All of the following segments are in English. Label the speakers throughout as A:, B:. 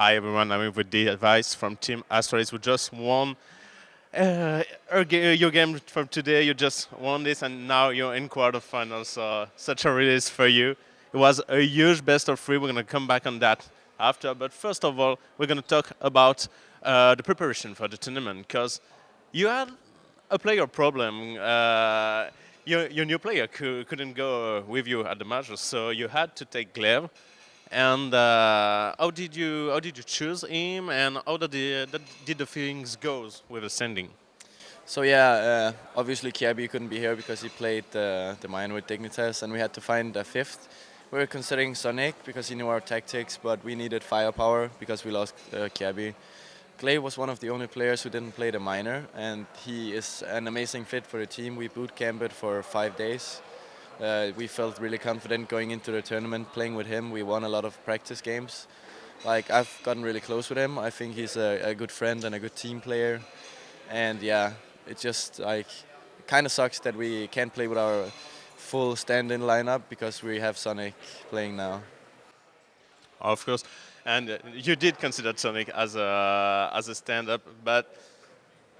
A: Hi everyone, I'm with the device from Team Astralis. We just won uh, your game from today. You just won this, and now you're in quarterfinals. So such a release for you. It was a huge best of three. We're going to come back on that after. But first of all, we're going to talk about uh, the preparation for the tournament because you had a player problem. Uh, your, your new player couldn't go with you at the matches, so you had to take Glaive. And uh, how did you how did you choose him, and how did the, did the things go with ascending?
B: So yeah, uh, obviously Kjaerbye couldn't be here because he played uh, the mine with Dignitas, and we had to find a fifth. We were considering zonic because he knew our tactics, but we needed firepower because we lost uh, Kjaerbye. Glaive was one of the only players who didn't play the minor, and he is an amazing fit for the team. We boot camped for five days, uh, we felt really confident going into the tournament, playing with him. We won a lot of practice games. Like I've gotten really close with him. I think he's a, a good friend and a good team player. And yeah, it just like kind of sucks that we can't play with our full stand-in lineup because we have zonic playing now.
A: Of course, and uh, you did consider zonic as a as a stand-up, but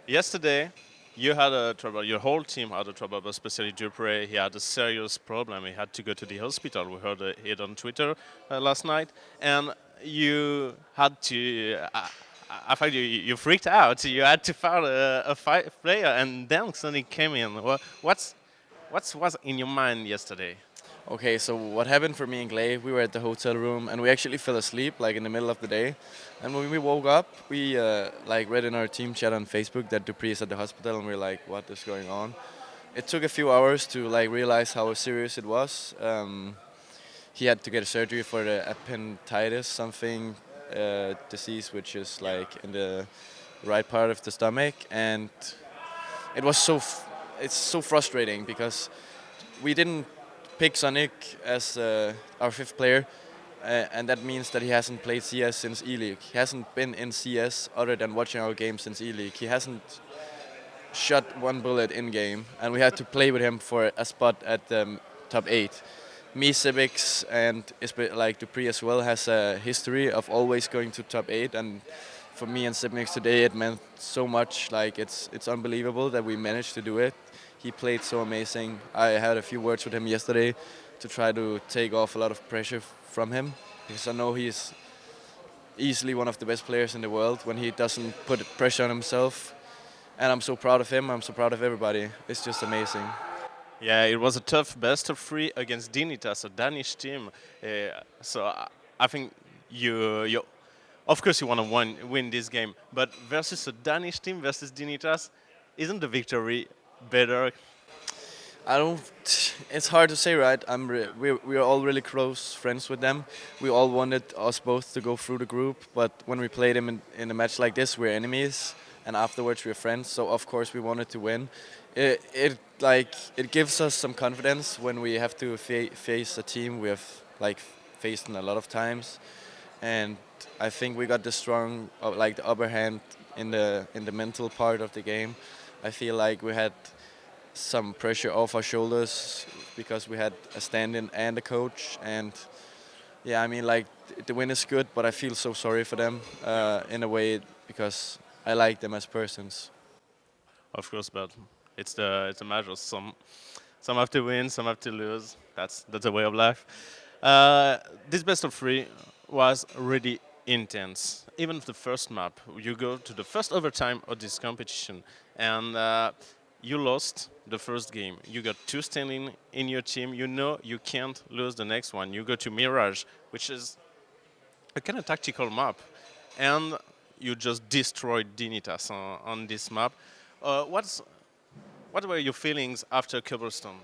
A: yesterday you had a trouble, your whole team had a trouble, but especially dupreeh, he had a serious problem. He had to go to the hospital. We heard it on Twitter uh, last night. And you had to, uh, I thought you, you freaked out. You had to find a, a player, and then zonic came in. What's, what's was in your mind yesterday?
B: Okay, so what happened for me and Glaive, we were at the hotel room and we actually fell asleep like in the middle of the day. And when we woke up, we uh, like read in our team chat on Facebook that dupreeh is at the hospital and we are like, what is going on? It took a few hours to like realize how serious it was. Um, he had to get a surgery for the appendicitis, something uh, disease which is like in the right part of the stomach, and it was so it's so frustrating because we didn't pick zonic as uh, our fifth player, uh, and that means that he hasn't played CS since ELEAGUE. He hasn't been in CS other than watching our game since ELEAGUE. He hasn't shot one bullet in-game, and we had to play with him for a spot at the um, top 8. Me, Xyp9x, and like dupreeh as well has a history of always going to top 8, and for me and Xyp9x today it meant so much. Like it's it's unbelievable that we managed to do it he played so amazing. I had a few words with him yesterday to try to take off a lot of pressure from him because I know he's easily one of the best players in the world when he doesn't put pressure on himself. And I'm so proud of him. I'm so proud of everybody. It's just amazing.
A: Yeah, it was a tough best of three against Dignitas, a Danish team. Uh, so I think you, you, of course, you want to win, this game, but versus a Danish team versus Dignitas, isn't the victory better?
B: I don't. It's hard to say, right? I'm. we're we're all really close friends with them. We all wanted us both to go through the group, but when we played them in, in a match like this, we're enemies, and afterwards we're friends. So of course we wanted to win. It it like it gives us some confidence when we have to fa face a team we have like faced in a lot of times, and I think we got the strong uh, like the upper hand in the in the mental part of the game. I feel like we had some pressure off our shoulders because we had a stand-in and a coach and yeah I mean like the win is good but I feel so sorry for them uh, in a way because I like them as persons.
A: Of course but it's the it's a matter some some have to win some have to lose that's that's a way of life. Uh, this best of three was really intense. Even the first map, you go to the first overtime of this competition and uh, you lost the first game. You got two standing in your team. You know you can't lose the next one. You go to Mirage, which is a kind of tactical map, and you just destroyed Dignitas on, on this map. Uh, what's what were your feelings after Cobblestone?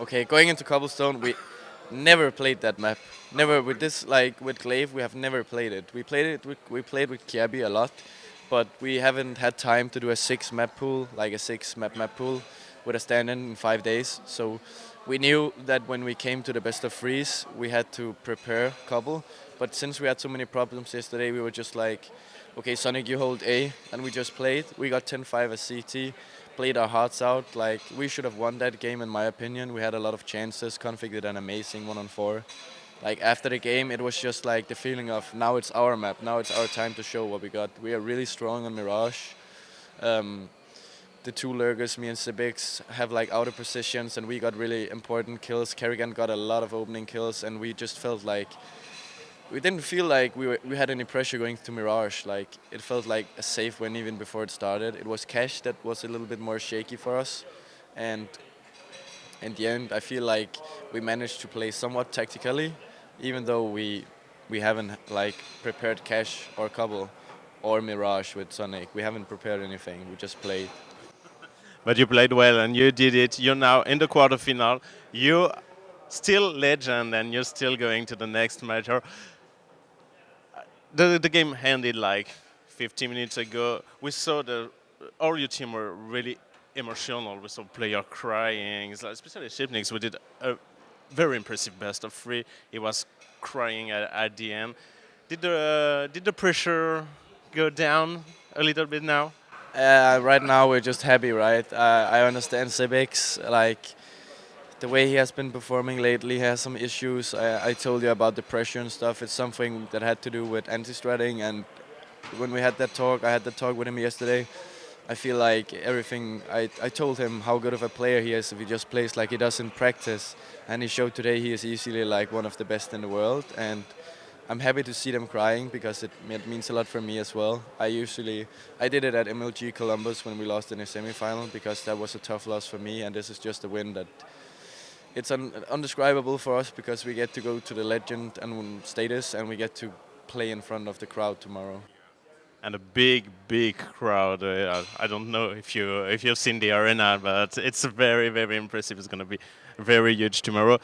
B: Okay, going into Cobblestone, we never played that map. Never with this, like with Glaive, we have never played it. We played it. We, we played with Kjaerbye a lot, but we haven't had time to do a six map pool, like a six map map pool with a stand-in in five days. So we knew that when we came to the best of threes, we had to prepare Cobble. But since we had so many problems yesterday, we were just like, okay, zonic, you hold A, and we just played. We got 10-5 as CT, played our hearts out. Like we should have won that game, in my opinion. We had a lot of chances. Config did an amazing one on four, like after the game, it was just like the feeling of now it's our map, now it's our time to show what we got. We are really strong on Mirage. Um, the two lurkers, me and Xyp9x, have like outer positions, and we got really important kills. karrigan got a lot of opening kills, and we just felt like we didn't feel like we were, we had any pressure going to Mirage. Like it felt like a safe win even before it started. It was Cash that was a little bit more shaky for us, and in the end, I feel like we managed to play somewhat tactically, even though we we haven't like prepared Cash or Cobble or Mirage with zonic. We haven't prepared anything. We just played.
A: But you played well and you did it. You're now in the quarterfinal. You still legend and you're still going to the next major. Uh, the, the game ended like 15 minutes ago. We saw the all your team were really emotional. We saw player crying, especially Xyp9x. We did a very impressive best of three. He was crying at, at the end. Did the did the pressure go down a little bit now?
B: Uh, right now we're just happy, right? Uh, I understand Xyp9x, like the way he has been performing lately has some issues. I, I, told you about the pressure and stuff. It's something that had to do with anti-stratting and when we had that talk, I had that talk with him yesterday. I feel like everything, I, I told him how good of a player he is if he just plays like he does in practice. And he showed today he is easily like one of the best in the world. And I'm happy to see them crying because it, it, means a lot for me as well. I usually, I did it at MLG Columbus when we lost in the semifinal because that was a tough loss for me and this is just a win that it's un, undescribable for us because we get to go to the legend and status and we get to play in front of the crowd tomorrow.
A: And a big, big crowd. Uh, I don't know if you if you've seen the arena, but it's very, very impressive. It's going to be very huge tomorrow.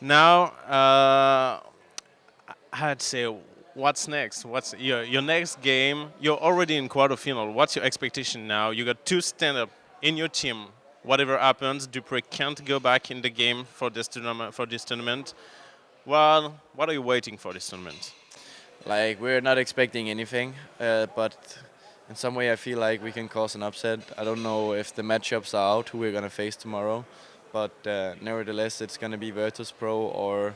A: Now, uh, I'd say, what's next? What's your, your next game? You're already in quarterfinal. What's your expectation now? You got two stand-up in your team. Whatever happens, dupreeh can't go back in the game for this tournament. For this tournament, well, what are you waiting for this tournament?
B: Like we're not expecting anything, uh, but in some way I feel like we can cause an upset. I don't know if the matchups are out, who we're gonna face tomorrow, but uh, nevertheless it's gonna be Virtus Pro or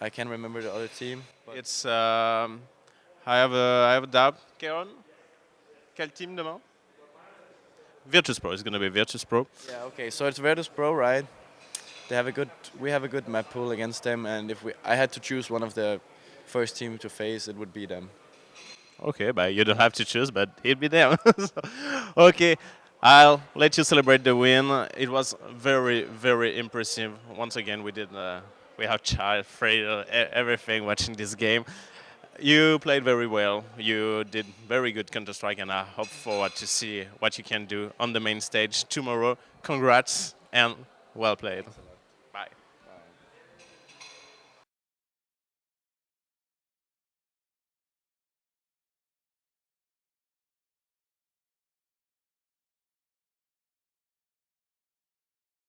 B: I can't remember the other team.
A: It's um, I have a I have a doubt. Kieron, quel team demain? Virtus Pro is going to be Virtus Pro.
B: Yeah. Okay. So it's Virtus Pro, right? They have a good. We have a good map pool against them, and if we, I had to choose one of the first team to face, it would be them.
A: Okay, but you don't have to choose, but it'd be them. okay. I'll let you celebrate the win. It was very, very impressive. Once again, we did uh, we have child uh, everything watching this game. You played very well. You did very good Counter Strike, and I hope forward to see what you can do on the main stage tomorrow. Congrats and well played.